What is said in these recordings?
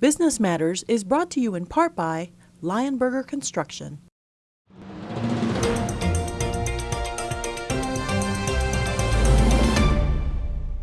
Business Matters is brought to you in part by Lionberger Construction.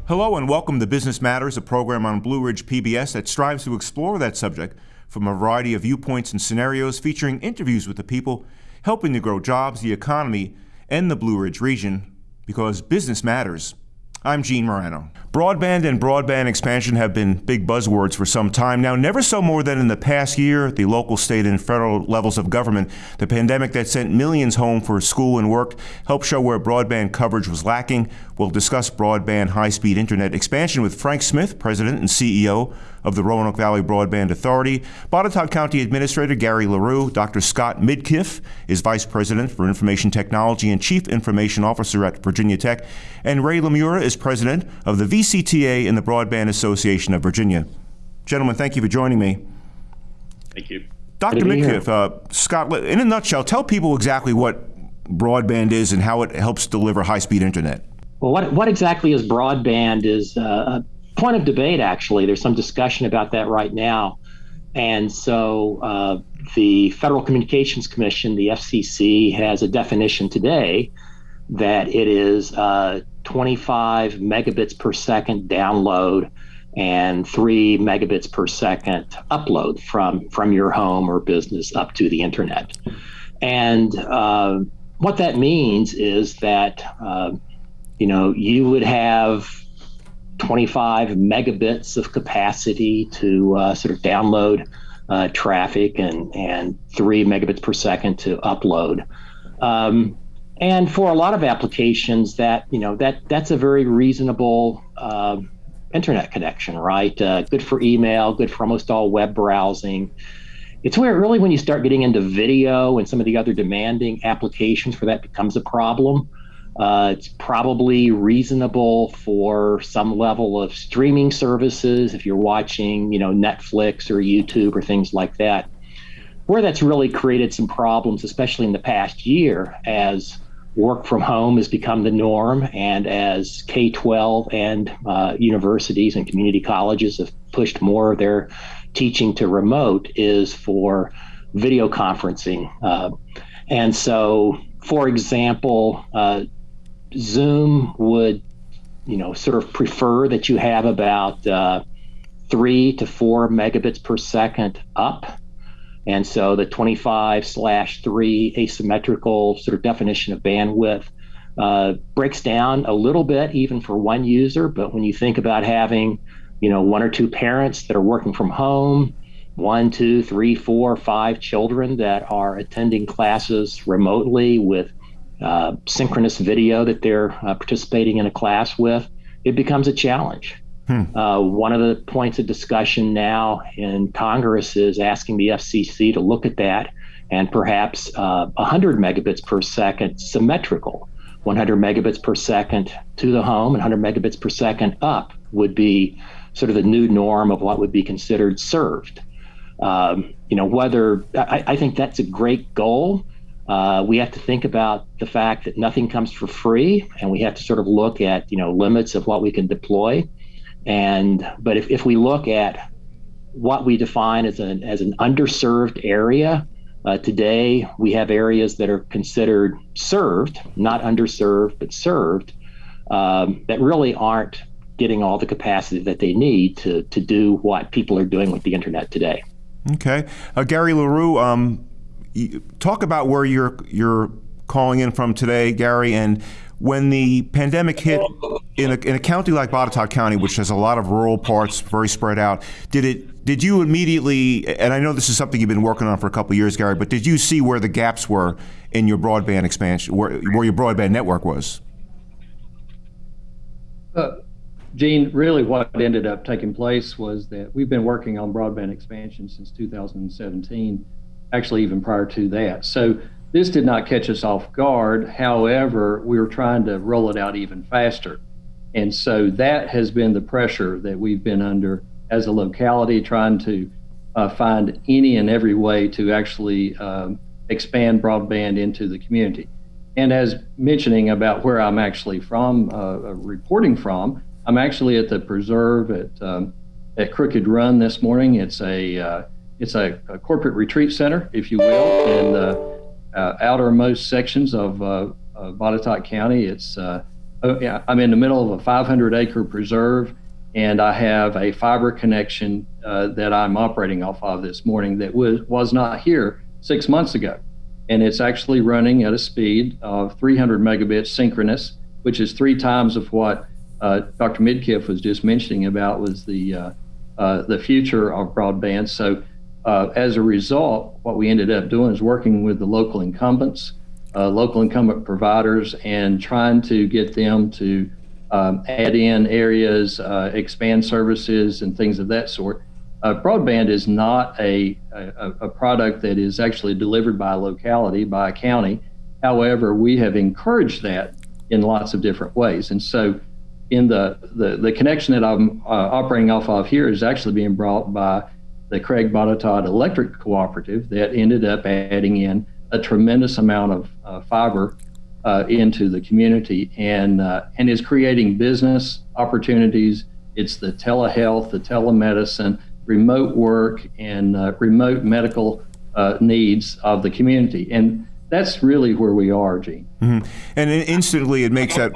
Hello and welcome to Business Matters, a program on Blue Ridge PBS that strives to explore that subject from a variety of viewpoints and scenarios, featuring interviews with the people helping to grow jobs, the economy, and the Blue Ridge region, because business matters. I'm Gene Marrano. Broadband and broadband expansion have been big buzzwords for some time now, never so more than in the past year at the local, state, and federal levels of government. The pandemic that sent millions home for school and work helped show where broadband coverage was lacking. We'll discuss broadband high speed internet expansion with Frank Smith, President and CEO of the Roanoke Valley Broadband Authority, Botetourt County Administrator Gary LaRue, Dr. Scott Midkiff is Vice President for Information Technology and Chief Information Officer at Virginia Tech, and Ray LaMura is President of the VCTA and the Broadband Association of Virginia. Gentlemen, thank you for joining me. Thank you. Dr. Midkiff, uh, Scott, in a nutshell, tell people exactly what broadband is and how it helps deliver high speed internet. Well, what, what exactly is broadband is uh, point of debate, actually. There's some discussion about that right now. And so uh, the Federal Communications Commission, the FCC, has a definition today that it is uh, 25 megabits per second download and three megabits per second upload from from your home or business up to the internet. And uh, what that means is that uh, you know you would have 25 megabits of capacity to uh, sort of download uh, traffic and, and three megabits per second to upload. Um, and for a lot of applications, that you know that that's a very reasonable uh, internet connection, right? Uh, good for email, good for almost all web browsing. It's where really when you start getting into video and some of the other demanding applications where that becomes a problem. Uh, it's probably reasonable for some level of streaming services if you're watching, you know, Netflix or YouTube or things like that. Where that's really created some problems, especially in the past year, as work from home has become the norm, and as K 12 and uh, universities and community colleges have pushed more of their teaching to remote, is for video conferencing. Uh, and so, for example, uh, Zoom would, you know, sort of prefer that you have about uh, three to four megabits per second up. And so the 25 slash three asymmetrical sort of definition of bandwidth uh, breaks down a little bit even for one user. But when you think about having, you know, one or two parents that are working from home, one, two, three, four, five children that are attending classes remotely with uh, synchronous video that they're uh, participating in a class with, it becomes a challenge. Hmm. Uh, one of the points of discussion now in Congress is asking the FCC to look at that and perhaps 100 uh, megabits per second symmetrical. 100 megabits per second to the home and 100 megabits per second up would be sort of the new norm of what would be considered served. Um, you know, whether I, I, think that's a great goal. Uh, we have to think about the fact that nothing comes for free, and we have to sort of look at you know limits of what we can deploy. And but if, if we look at what we define as an as an underserved area, uh, today we have areas that are considered served, not underserved, but served, um, that really aren't getting all the capacity that they need to to do what people are doing with the internet today. Okay, uh, Gary LaRue. Um talk about where you're you're calling in from today, Gary, and when the pandemic hit in a, in a county like Botetourt County, which has a lot of rural parts, very spread out, did it? Did you immediately? And I know this is something you've been working on for a couple of years, Gary. But did you see where the gaps were in your broadband expansion, where, where your broadband network was? Uh, Gene, really what ended up taking place was that we've been working on broadband expansion since 2017 actually even prior to that. So this did not catch us off guard. However, we were trying to roll it out even faster. And so that has been the pressure that we've been under as a locality, trying to uh, find any and every way to actually um, expand broadband into the community. And as mentioning about where I'm actually from, uh, uh reporting from, I'm actually at the preserve at um, at Crooked Run this morning. It's a uh, it's a, a, corporate retreat center, if you will, in the uh, outermost sections of, uh, Botetourt County. It's uh, oh, I'm in the middle of a 500 acre preserve, and I have a fiber connection uh, that I'm operating off of this morning that was was not here six months ago, and it's actually running at a speed of 300 megabits synchronous, which is three times of what uh, Dr. Midkiff was just mentioning about was the uh, uh, the future of broadband. So uh, as a result, what we ended up doing is working with the local incumbents, uh, local incumbent providers, and trying to get them to um, add in areas, uh, expand services, and things of that sort. broadband is not a, a, a product that is actually delivered by a locality, by a county. However, we have encouraged that in lots of different ways. And so in the, the, the connection that I'm uh, operating off of here is actually being brought by the Craig Botetourt Electric Cooperative that ended up adding in a tremendous amount of uh, fiber uh, into the community and uh, and is creating business opportunities. It's the telehealth, the telemedicine, remote work, and uh, remote medical uh, needs of the community. And that's really where we are, Gene. Mm-hmm. And instantly, it makes that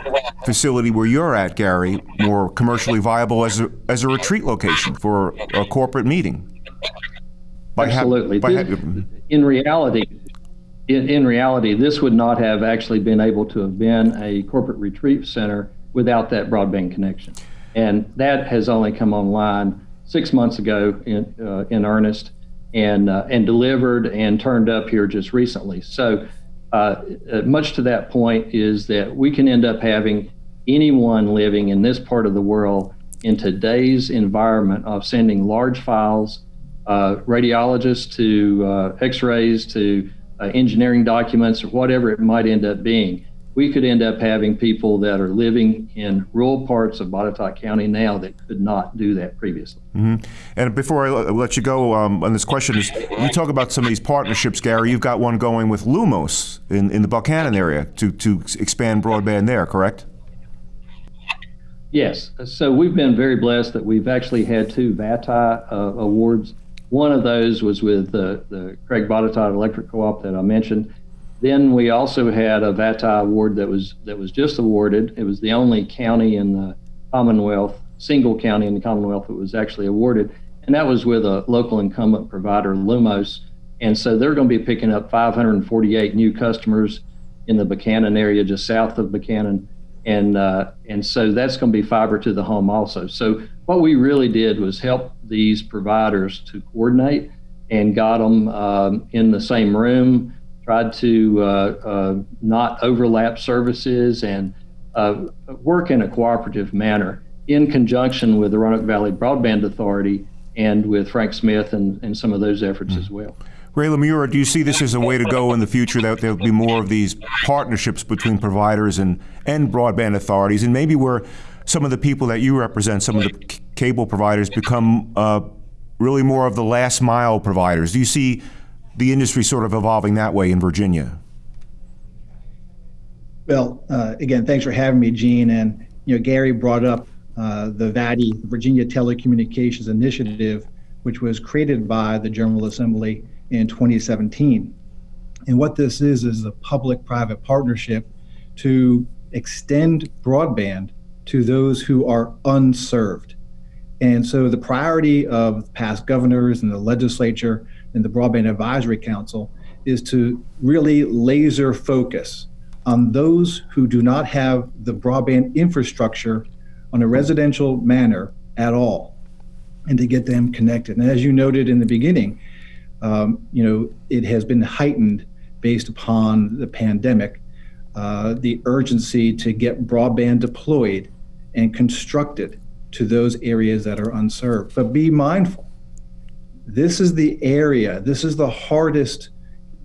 facility where you're at, Gary, more commercially viable as a, as a retreat location for a corporate meeting. By Absolutely. Ha- this, in reality, in, in reality, this would not have actually been able to have been a corporate retreat center without that broadband connection, and that has only come online six months ago in uh, in earnest and uh, and delivered and turned up here just recently. So, uh, uh, much to that point is that we can end up having anyone living in this part of the world in today's environment of sending large files, radiologists to uh, X-rays to uh, engineering documents or whatever it might end up being we could end up having people that are living in rural parts of Botetourt County now that could not do that previously. Mm-hmm. And before I let you go um, on this question, is you talk about some of these partnerships, Gary. You've got one going with Lumos in, in the Buchanan area to, to expand broadband there, correct? Yes. So we've been very blessed that we've actually had two VATI uh, awards. One of those was with the, the Craig Botetourt Electric Co-op that I mentioned then we also had a VATI award that was that was just awarded. It was the only county in the Commonwealth, single county in the Commonwealth that was actually awarded, and that was with a local incumbent provider, Lumos. And so they're going to be picking up 548 new customers in the Buchanan area, just south of Buchanan, and uh, and so that's going to be fiber to the home also. So what we really did was help these providers to coordinate and got them um, in the same room tried to uh, uh, not overlap services and uh, work in a cooperative manner in conjunction with the Roanoke Valley Broadband Authority and with Frank Smith and, and some of those efforts mm-hmm. as well. Ray LaMura, do you see this as a way to go in the future that there'll be more of these partnerships between providers and, and broadband authorities, and maybe where some of the people that you represent, some of the c- cable providers, become uh, really more of the last mile providers? Do you see the industry sort of evolving that way in Virginia? Well, uh, again, thanks for having me, Gene. And you know, Gary brought up uh, the VATI, Virginia Telecommunications Initiative, which was created by the General Assembly in 2017. And what this is is a public-private partnership to extend broadband to those who are unserved. And so the priority of past governors and the legislature and the Broadband Advisory Council is to really laser focus on those who do not have the broadband infrastructure on a residential manner at all and to get them connected. And as you noted in the beginning, um, you know, it has been heightened based upon the pandemic, uh, the urgency to get broadband deployed and constructed to those areas that are unserved. But be mindful this is the area, this is the hardest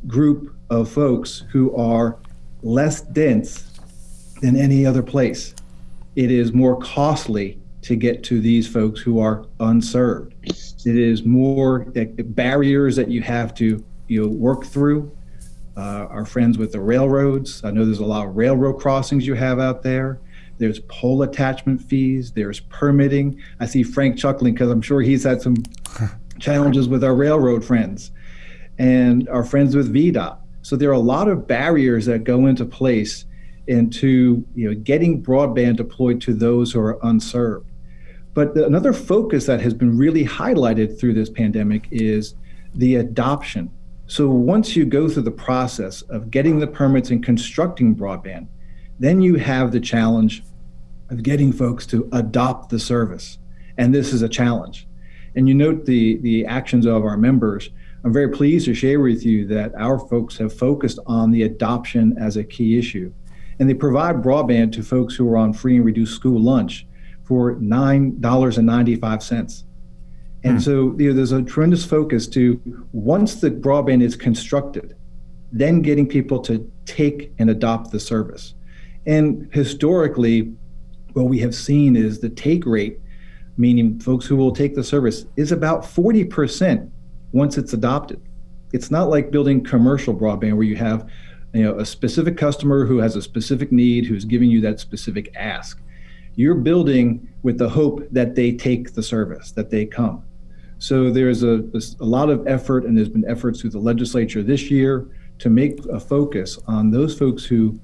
group of folks who are less dense than any other place. It is more costly to get to these folks who are unserved. It is more barriers that you have to you know, work through. Uh, our friends with the railroads, I know there's a lot of railroad crossings you have out there. There's pole attachment fees, there's permitting. I see Frank chuckling because I'm sure he's had some challenges with our railroad friends and our friends with VDOT. So there are a lot of barriers that go into place into you know getting broadband deployed to those who are unserved. But another focus that has been really highlighted through this pandemic is the adoption. So once you go through the process of getting the permits and constructing broadband, then you have the challenge of getting folks to adopt the service. And this is a challenge. And you note the, the actions of our members. I'm very pleased to share with you that our folks have focused on the adoption as a key issue. And they provide broadband to folks who are on free and reduced school lunch for $9.95. And mm. so you know, there's a tremendous focus to once the broadband is constructed, then getting people to take and adopt the service. And historically, what we have seen is the take rate, meaning folks who will take the service, is about 40% once it's adopted. It's not like building commercial broadband where you have you know, a specific customer who has a specific need who's giving you that specific ask you're building with the hope that they take the service, that they come. So there's a, a lot of effort, and there's been efforts through the legislature this year to make a focus on those folks who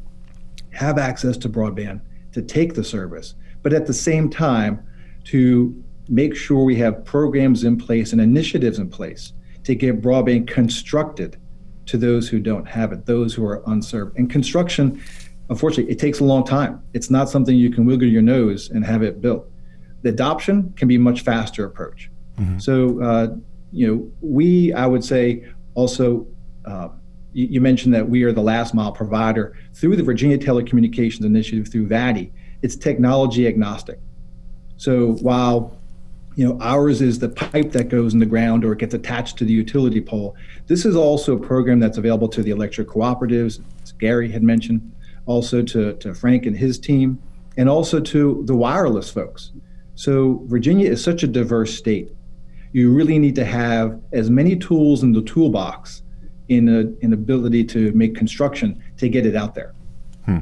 have access to broadband to take the service, but at the same time to make sure we have programs in place and initiatives in place to get broadband constructed to those who don't have it, those who are unserved. And construction unfortunately, it takes a long time. It's not something you can wiggle your nose and have it built. The adoption can be a much faster approach. Mm-hmm. So, uh, you know, we, I would say, also, uh, you, mentioned that we are the last mile provider through the Virginia Telecommunications Initiative through VATI. It's technology agnostic. So while you know ours is the pipe that goes in the ground or gets attached to the utility pole, this is also a program that's available to the electric cooperatives, as Gary had mentioned also to, to Frank and his team, and also to the wireless folks. So, Virginia is such a diverse state. You really need to have as many tools in the toolbox in a, an ability to make construction to get it out there. Hmm.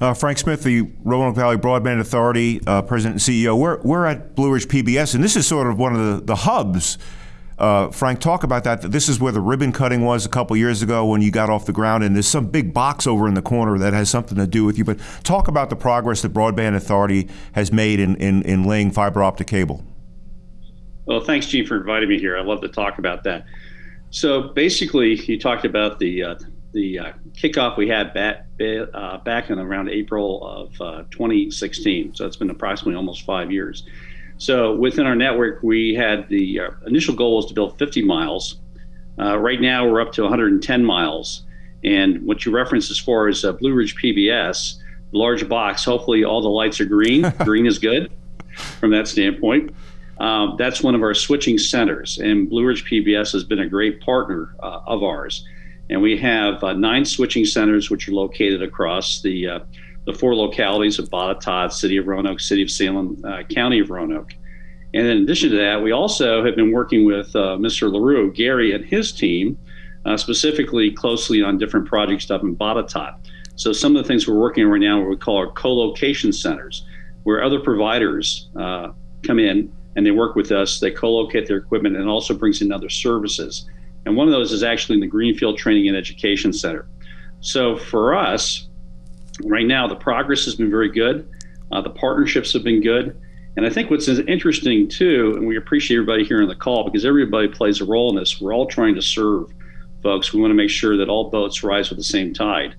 Uh, Frank Smith, the Roanoke Valley Broadband Authority uh, President and CEO. We're, we're at Blue Ridge PBS, and this is sort of one of the, the hubs uh, Frank, talk about that. This is where the ribbon cutting was a couple years ago when you got off the ground, and there's some big box over in the corner that has something to do with you. But talk about the progress the Broadband Authority has made in, in, in laying fiber optic cable. Well, thanks, Gene, for inviting me here. I love to talk about that. So basically, you talked about the uh, the uh, kickoff we had back uh, back in around April of uh, 2016. So it's been approximately almost five years. So within our network, we had the uh, initial goal was to build 50 miles. Uh, right now, we're up to 110 miles. And what you referenced as far as uh, Blue Ridge PBS, large box, hopefully all the lights are green. green is good from that standpoint. Um, that's one of our switching centers, and Blue Ridge PBS has been a great partner uh, of ours. And we have uh, nine switching centers, which are located across the uh, the four localities of Botetourt, City of Roanoke, City of Salem, uh, County of Roanoke. And in addition to that, we also have been working with uh, Mr. LaRue, Gary, and his team, specifically closely on different projects up in Botetourt. So some of the things we're working on right now, what we call our co-location centers, where other providers come in and they work with us. They co-locate their equipment and also brings in other services. And one of those is actually in the Greenfield Training and Education Center. So for us, right now the progress has been very good. Uh, the partnerships have been good. And I think what's interesting too, and we appreciate everybody here on the call because everybody plays a role in this. We're all trying to serve folks. We want to make sure that all boats rise with the same tide.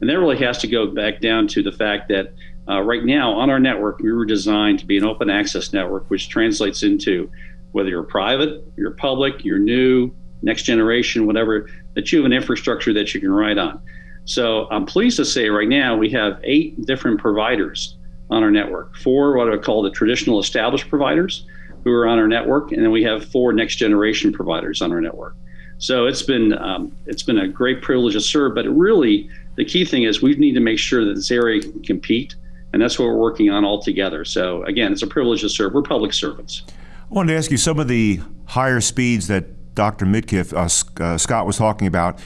And that really has to go back down to the fact that uh, right now on our network, we were designed to be an open access network, which translates into whether you're private, you're public, you're new, next generation, whatever, that you have an infrastructure that you can ride on. So I'm pleased to say right now we have eight different providers on our network. Four what I call the traditional established providers who are on our network, and then we have four next generation providers on our network. So it's been um, it's been a great privilege to serve, but really the key thing is we need to make sure that this area can compete, and that's what we're working on all together. So again, it's a privilege to serve. We're public servants. I wanted to ask you some of the higher speeds that Dr. Midkiff, uh, uh, Scott was talking about.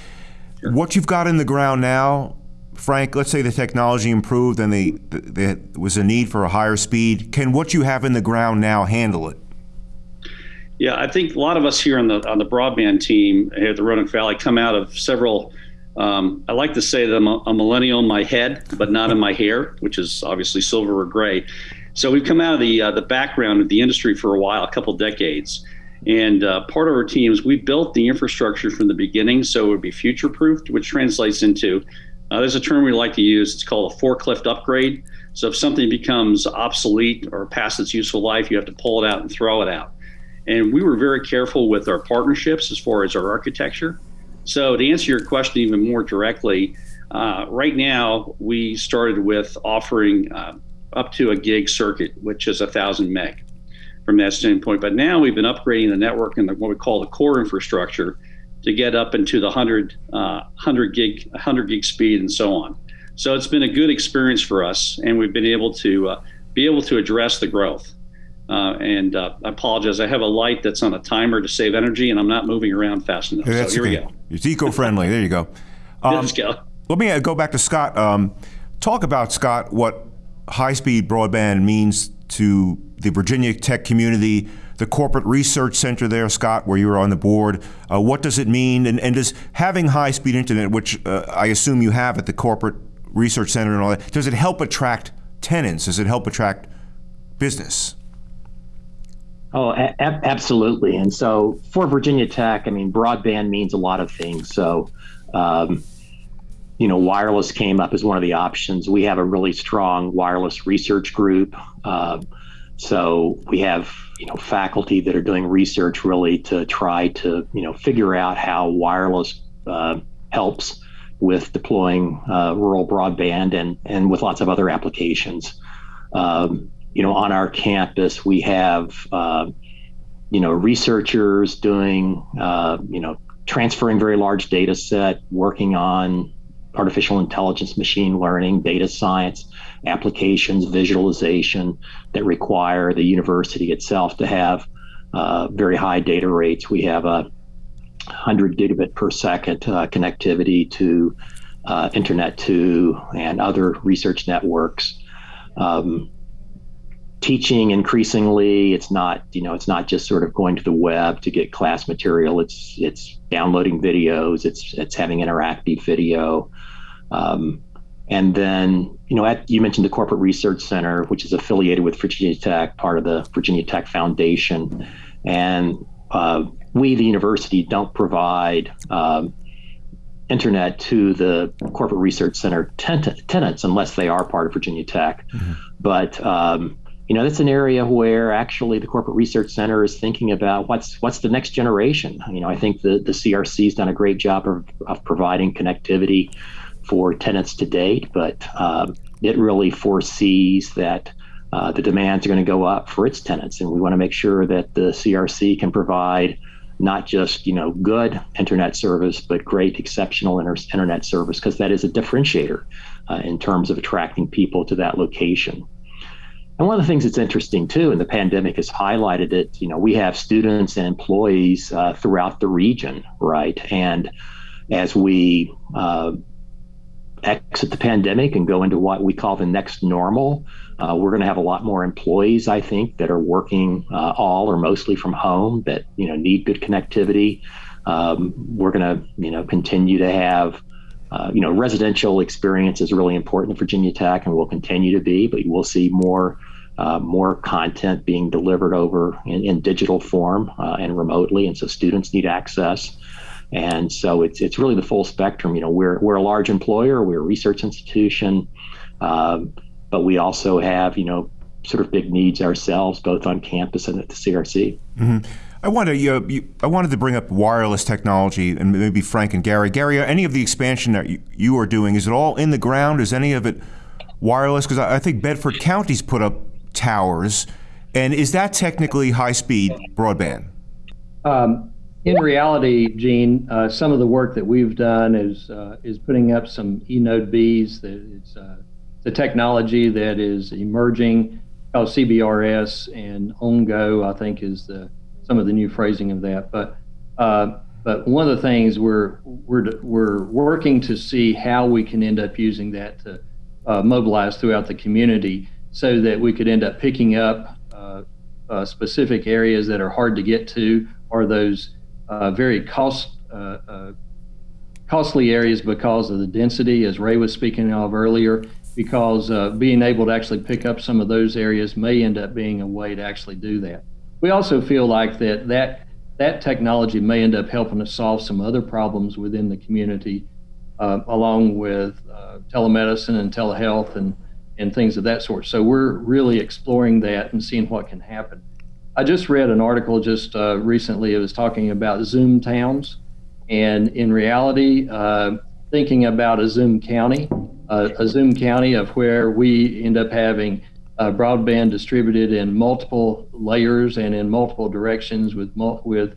Sure. What you've got in the ground now, Frank, let's say the technology improved and the, the, there was a need for a higher speed. Can what you have in the ground now handle it? Yeah, I think a lot of us here on the on the broadband team here at the Roanoke Valley come out of several. Um, I like to say that I'm a, a millennial in my head, but not in my hair, which is obviously silver or gray. So we've come out of the uh, the background of the industry for a while, a couple decades, and uh, part of our teams we built the infrastructure from the beginning so it would be future proofed, which translates into uh, there's a term we like to use. It's called a forklift upgrade. So if something becomes obsolete or past its useful life, you have to pull it out and throw it out. And we were very careful with our partnerships as far as our architecture. So, to answer your question even more directly, uh, right now we started with offering uh, up to a gig circuit, which is a thousand meg from that standpoint. But now we've been upgrading the network and what we call the core infrastructure to get up into the 100, uh, 100 gig 100 gig speed and so on. So it's been a good experience for us, and we've been able to uh, be able to address the growth. Uh, and uh, I apologize. I have a light that's on a timer to save energy, and I'm not moving around fast enough. Yeah, so here okay. we go. It's eco-friendly. there you go. Um, Let's go. Let me uh, go back to Scott. Um, talk about Scott what high-speed broadband means to the Virginia Tech community, the corporate research center there, Scott, where you were on the board. Uh, what does it mean? And, and does having high-speed internet, which uh, I assume you have at the corporate research center and all that, does it help attract tenants? Does it help attract business? Oh, a- absolutely. And so for Virginia Tech, I mean, broadband means a lot of things. So, um, you know, wireless came up as one of the options. We have a really strong wireless research group. Uh, so we have, you know, faculty that are doing research really to try to, you know, figure out how wireless uh, helps with deploying uh, rural broadband and, and with lots of other applications. Um, you know, on our campus, we have, uh, you know, researchers doing, uh, you know, transferring very large data set, working on artificial intelligence, machine learning, data science applications, visualization that require the university itself to have uh, very high data rates. We have a 100 gigabit per second uh, connectivity to uh, Internet 2 and other research networks. Um, teaching increasingly. It's not you know it's not just sort of going to the web to get class material. It's it's downloading videos. It's it's having interactive video. Um, and then you know at, you mentioned the corporate research center which is affiliated with virginia tech part of the virginia tech foundation. And uh, we the university don't provide um, internet to the corporate research center tenants unless they are part of virginia tech. Mm-hmm. but um, you know that's an area where actually the corporate research center is thinking about what's what's the next generation. You know i think the the crc has done a great job of, of providing connectivity for tenants to date but um, it really foresees that uh, the demands are going to go up for its tenants and we want to make sure that the crc can provide not just you know good internet service but great exceptional inter- internet service because that is a differentiator uh, in terms of attracting people to that location and one of the things that's interesting too, and the pandemic has highlighted it, you know, we have students and employees uh, throughout the region, right? And as we uh, exit the pandemic and go into what we call the next normal, uh, we're going to have a lot more employees, I think, that are working uh, all or mostly from home that you know need good connectivity. Um, we're going to you know continue to have uh, you know residential experience is really important at Virginia Tech and will continue to be, but we'll see more uh, more content being delivered over in, in digital form uh, and remotely, and so students need access. And so it's it's really the full spectrum. You know, we're we're a large employer, we're a research institution, um, but we also have you know sort of big needs ourselves, both on campus and at the CRC. Mm-hmm. I wanted you, you, I wanted to bring up wireless technology and maybe Frank and Gary. Gary, any of the expansion that you, you are doing is it all in the ground? Is any of it wireless? Because I, I think Bedford County's put up towers. And is that technically high speed broadband? Um, in reality, Gene, uh, some of the work that we've done is uh, is putting up some eNode Bs. That it's uh, the technology that is emerging, called CBRS and OnGo. I think is the some of the new phrasing of that. But uh, But one of the things we're we're we're working to see how we can end up using that to uh, mobilize throughout the community, so that we could end up picking up uh, uh, specific areas that are hard to get to, or those uh, very cost uh, uh, costly areas because of the density, as Ray was speaking of earlier. Because being able to actually pick up some of those areas may end up being a way to actually do that. We also feel like that that that technology may end up helping us solve some other problems within the community, uh, along with uh, telemedicine and telehealth and, and things of that sort. So we're really exploring that and seeing what can happen. I just read an article just uh, recently. It was talking about Zoom towns, and in reality, uh, thinking about a Zoom county, uh, a Zoom county of where we end up having uh, broadband distributed in multiple layers and in multiple directions with with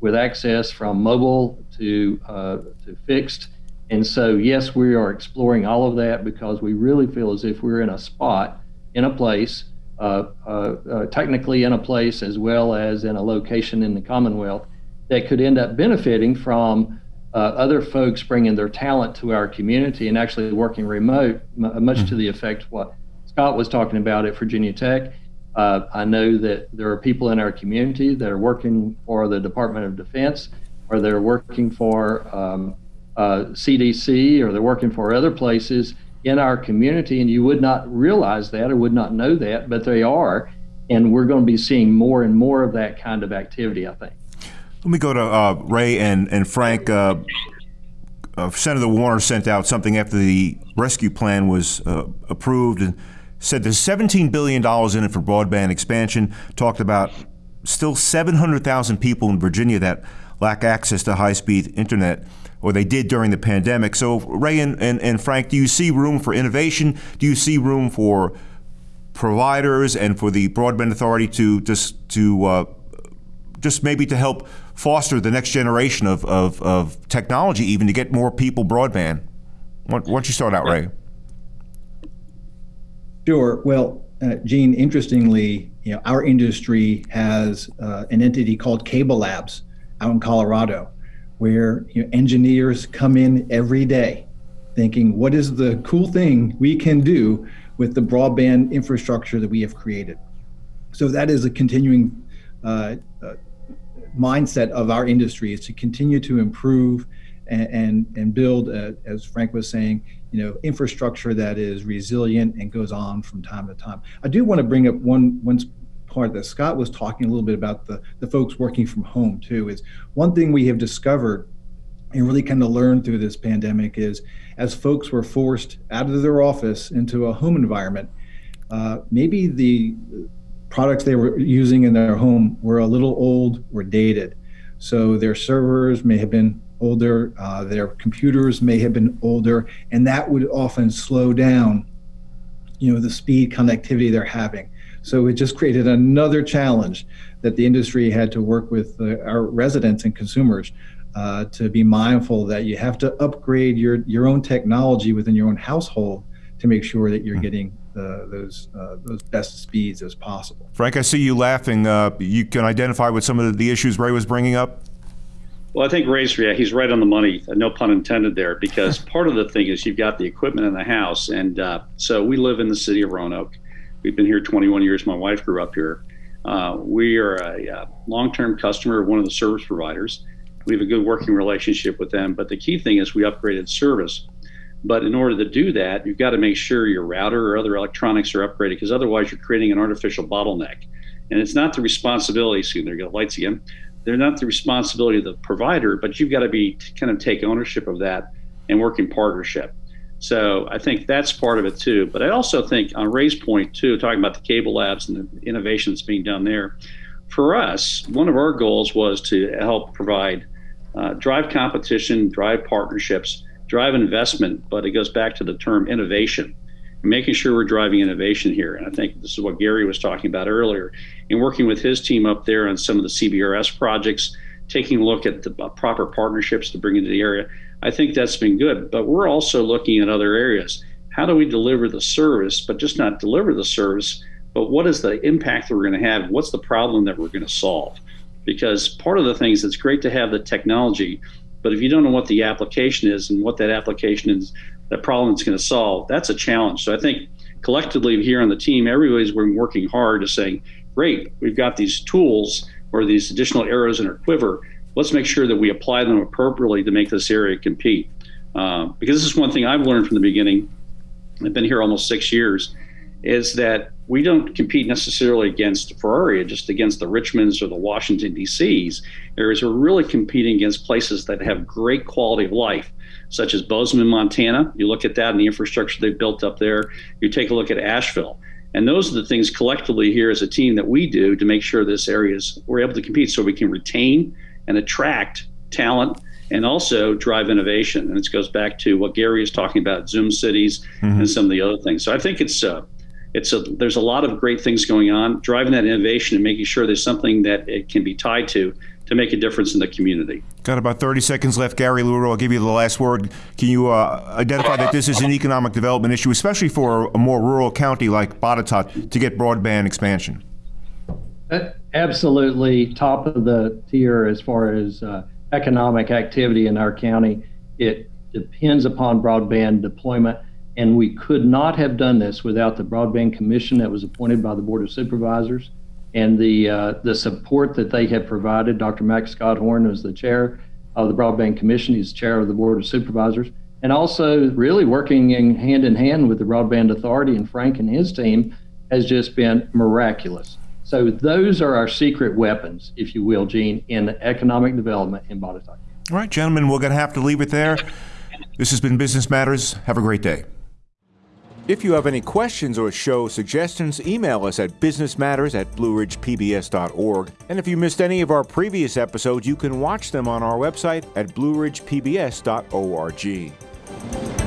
with access from mobile to uh, to fixed. And so, yes, we are exploring all of that because we really feel as if we're in a spot, in a place, uh, uh, uh technically in a place as well as in a location in the Commonwealth that could end up benefiting from uh, other folks bringing their talent to our community and actually working remote, much mm-hmm. to the effect what Scott was talking about at Virginia Tech. Uh, I know that there are people in our community that are working for the Department of Defense, or they're working for um, uh, CDC, or they're working for other places in our community, and you would not realize that or would not know that, but they are. And we're going to be seeing more and more of that kind of activity, I think. Let me go to uh, Ray and, and Frank. Uh, uh, Senator Warner sent out something after the rescue plan was uh, approved, and said there's $17 billion in it for broadband expansion, talked about still 700,000 people in Virginia that lack access to high speed internet, or they did during the pandemic. So, Ray and, and, and, Frank, do you see room for innovation? Do you see room for providers and for the Broadband Authority to just to uh, just maybe to help foster the next generation of, of, of technology, even to get more people broadband? Why, why don't you start out, Ray? Sure. Well, uh, Gene, interestingly, you know, our industry has uh, an entity called Cable Labs out in Colorado, where you know, engineers come in every day thinking, what is the cool thing we can do with the broadband infrastructure that we have created? So that is a continuing uh, uh mindset of our industry is to continue to improve and, and, and build, as Frank was saying, you know, infrastructure that is resilient and goes on from time to time. I do want to bring up one one part that Scott was talking a little bit about the the folks working from home too. Is one thing we have discovered and really kind of learned through this pandemic is as folks were forced out of their office into a home environment, uh, maybe the products they were using in their home were a little old or dated. So their servers may have been older, uh, their computers may have been older, and that would often slow down, you know, the speed connectivity they're having. So it just created another challenge that the industry had to work with uh, our residents and consumers uh, to be mindful that you have to upgrade your your own technology within your own household to make sure that you're hmm. getting uh, those uh, those best speeds as possible. Frank, I see you laughing. Uh, you can identify with some of the issues Ray was bringing up. Well, I think Ray's yeah, he's right on the money. No pun intended there, because part of the thing is you've got the equipment in the house, and uh, so we live in the city of Roanoke. We've been here 21 years. My wife grew up here. Uh, we are a, a uh, long-term customer of one of the service providers. We have a good working relationship with them. But the key thing is we upgraded service. But in order to do that, you've got to make sure your router or other electronics are upgraded, because otherwise you're creating an artificial bottleneck. And it's not the responsibility. See, there go lights again they're not the responsibility of the provider, but you've got to be kind of take ownership of that and work in partnership. So I think that's part of it too. But I also think on Ray's point too, talking about the cable labs and the innovations being done there, for us, one of our goals was to help provide uh, drive competition, drive partnerships, drive investment. But it goes back to the term innovation making sure we're driving innovation here. And I think this is what Gary was talking about earlier. In working with his team up there on some of the CBRS projects, taking a look at the uh, proper partnerships to bring into the area, I think that's been good. But we're also looking at other areas. How do we deliver the service, but just not deliver the service, but what is the impact that we're going to have? What's the problem that we're going to solve? because part of the things it's great to have the technology, but if you don't know what the application is and what that application is, that problem it's going to solve, that's a challenge. So I think collectively here on the team, everybody's been working hard to saying, great, we've got these tools or these additional arrows in our quiver. Let's make sure that we apply them appropriately to make this area compete. Uh, because this is one thing I've learned from the beginning. I've been here almost six years is that we don't compete necessarily against Ferrari, just against the Richmonds or the Washington D.C.s. Areas we're really competing against places that have great quality of life, such as Bozeman, Montana. You look at that and the infrastructure they've built up there. You take a look at Asheville. And those are the things collectively here as a team that we do to make sure this area is we're able to compete so we can retain and attract talent and also drive innovation. And it goes back to what Gary is talking about, Zoom cities mm-hmm. and some of the other things. So I think it's uh, it's a there's a lot of great things going on driving that innovation and making sure there's something that it can be tied to to make a difference in the community. Got about 30 seconds left. Gary LaRue, i'll give you the last word. Can you uh, identify that this is an economic development issue especially for a more rural county like botetourt to get broadband expansion? Absolutely top of the tier as far as uh, economic activity in our county. It depends upon broadband deployment and we could not have done this without the Broadband Commission that was appointed by the Board of Supervisors and the uh, the support that they have provided. Dr. Mac Scothorn is the chair of the Broadband Commission. He's chair of the Board of Supervisors. And also really working in hand in hand with the Broadband Authority and Frank and his team has just been miraculous. So those are our secret weapons, if you will, Gene, in economic development in Botetourt. All right, gentlemen, we're going to have to leave it there. This has been Business Matters. Have a great day. If you have any questions or show suggestions, email us at businessmatters at blueridgepbs.org. And if you missed any of our previous episodes, you can watch them on our website at blueridgepbs.org.